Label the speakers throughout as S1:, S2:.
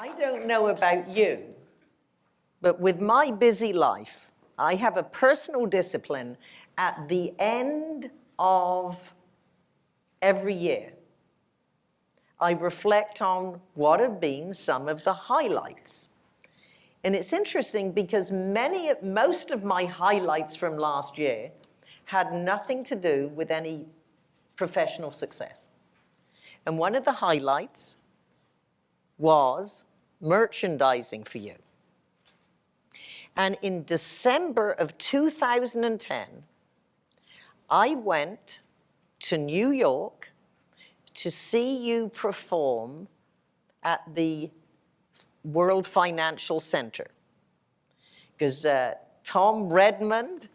S1: I don't know about you, but with my busy life, I have a personal discipline at the end of every year. I reflect on what have been some of the highlights. And it's interesting because many, most of my highlights from last year had nothing to do with any professional success. And one of the highlights was merchandising for you. And in December of 2010, I went to New York to see you perform at the World Financial Center. Because uh, Tom Redmond,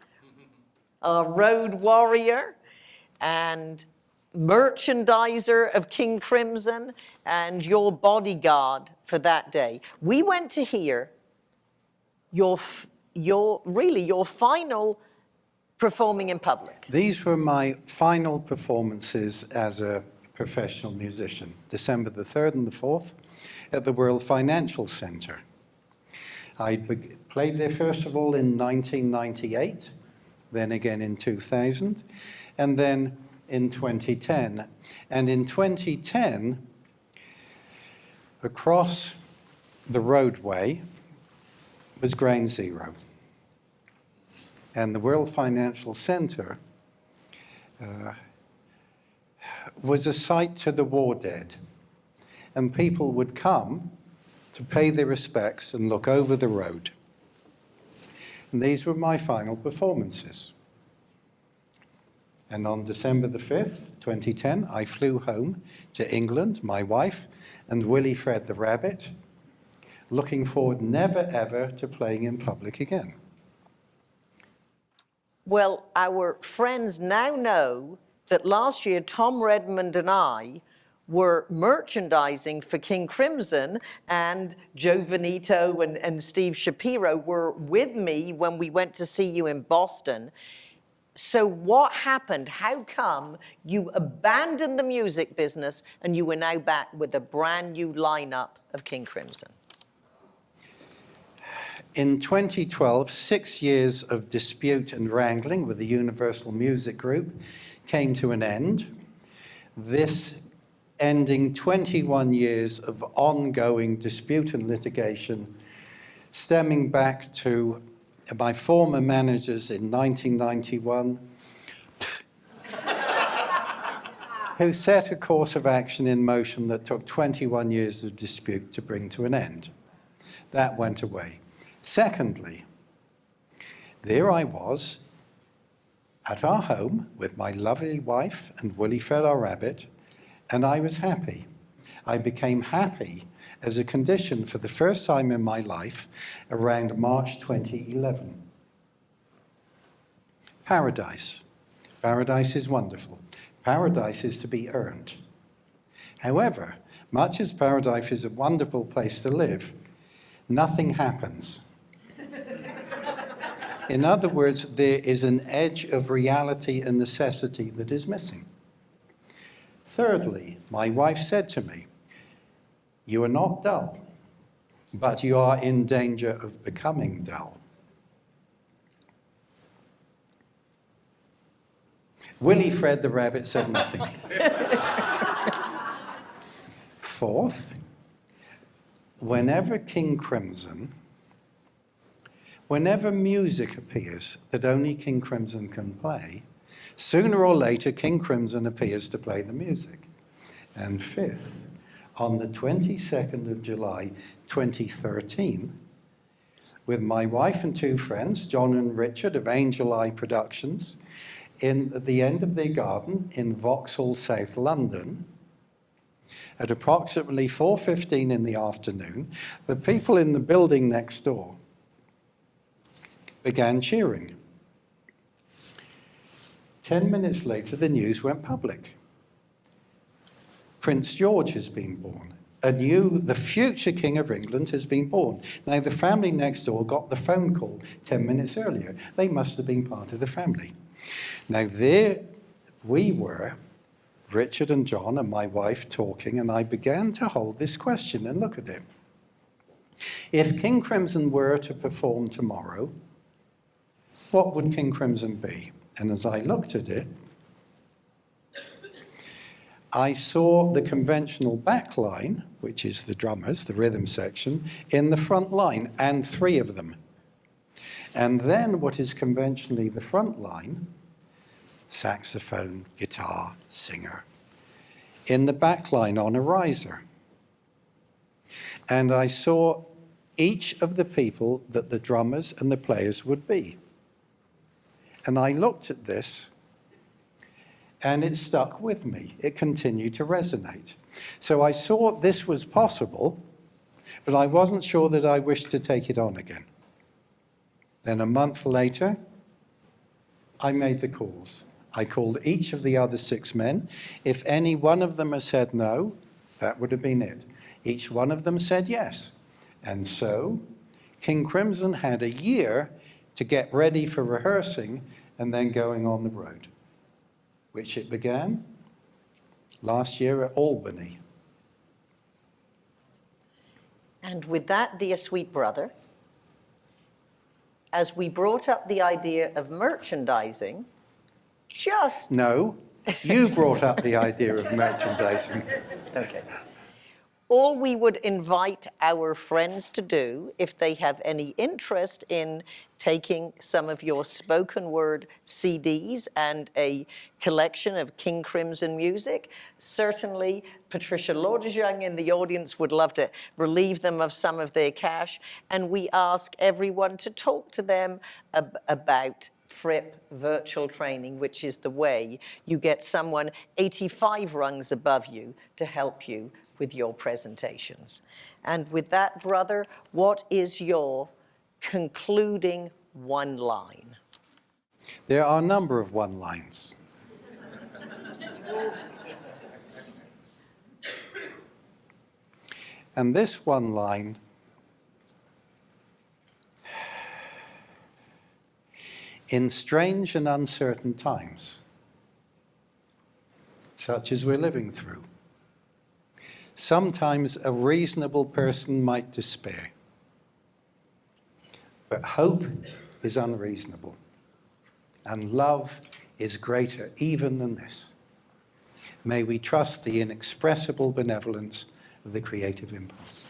S1: a road warrior, and merchandiser of King Crimson and your bodyguard for that day. We went to hear your, your really your final performing in public.
S2: These were my final performances as a professional musician, December the 3rd and the 4th at the World Financial Center. I played there first of all in 1998, then again in 2000, and then in 2010. And in 2010, across the roadway was Ground Zero. And the World Financial Center uh, was a site to the war dead. And people would come to pay their respects and look over the road. And these were my final performances. And on December the 5th, 2010, I flew home to England, my wife, and Willie Fred the rabbit, looking forward never ever to playing in public again.
S1: Well, our friends now know that last year Tom Redmond and I were merchandising for King Crimson and Joe Veneto and, and Steve Shapiro were with me when we went to see you in Boston. So what happened? How come you abandoned the music business and you were now back with a brand new lineup of King Crimson?
S2: In 2012, six years of dispute and wrangling with the Universal Music Group came to an end. This ending 21 years of ongoing dispute and litigation stemming back to my former managers in 1991 who set a course of action in motion that took 21 years of dispute to bring to an end. That went away. Secondly, there I was at our home with my lovely wife and Willie Fred our rabbit, and I was happy. I became happy as a condition for the first time in my life around March 2011. Paradise. Paradise is wonderful. Paradise is to be earned. However, much as paradise is a wonderful place to live, nothing happens. In other words, there is an edge of reality and necessity that is missing. Thirdly, my wife said to me, you are not dull, but you are in danger of becoming dull. Willie Fred the rabbit said nothing. Fourth, whenever King Crimson, whenever music appears that only King Crimson can play, sooner or later King Crimson appears to play the music. And fifth, on the 22nd of July 2013 with my wife and two friends, John and Richard of Angel Eye Productions, in at the end of their garden in Vauxhall, South London. At approximately 4.15 in the afternoon, the people in the building next door began cheering. Ten minutes later, the news went public. Prince George has been born. A new, the future King of England has been born. Now, the family next door got the phone call 10 minutes earlier. They must have been part of the family. Now, there we were, Richard and John and my wife talking, and I began to hold this question and look at it. If King Crimson were to perform tomorrow, what would King Crimson be? And as I looked at it, I saw the conventional back line, which is the drummers, the rhythm section, in the front line, and three of them. And then what is conventionally the front line, saxophone, guitar, singer, in the back line on a riser. And I saw each of the people that the drummers and the players would be. And I looked at this and it stuck with me. It continued to resonate. So I saw this was possible, but I wasn't sure that I wished to take it on again. Then a month later, I made the calls. I called each of the other six men. If any one of them had said no, that would have been it. Each one of them said yes. And so King Crimson had a year to get ready for rehearsing and then going on the road, which it began last year at Albany.
S1: And with that, dear sweet brother, as we brought up the idea of merchandising, just
S2: No, you brought up the idea of merchandising.
S1: Okay. All we would invite our friends to do, if they have any interest in taking some of your spoken word CDs and a collection of King Crimson music, certainly Patricia Lordesyoung in the audience would love to relieve them of some of their cash. And we ask everyone to talk to them ab about Fripp virtual training, which is the way you get someone 85 rungs above you to help you with your presentations. And with that, brother, what is your concluding one line?
S2: There are a number of one lines. and this one line in strange and uncertain times, such as we're living through, sometimes a reasonable person might despair. But hope is unreasonable, and love is greater even than this. May we trust the inexpressible benevolence of the creative impulse.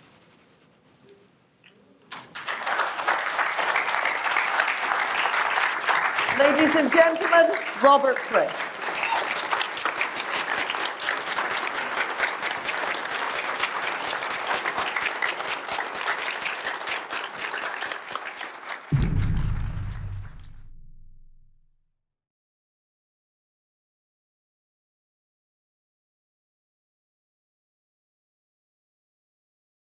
S1: Ladies and gentlemen, Robert Fripp.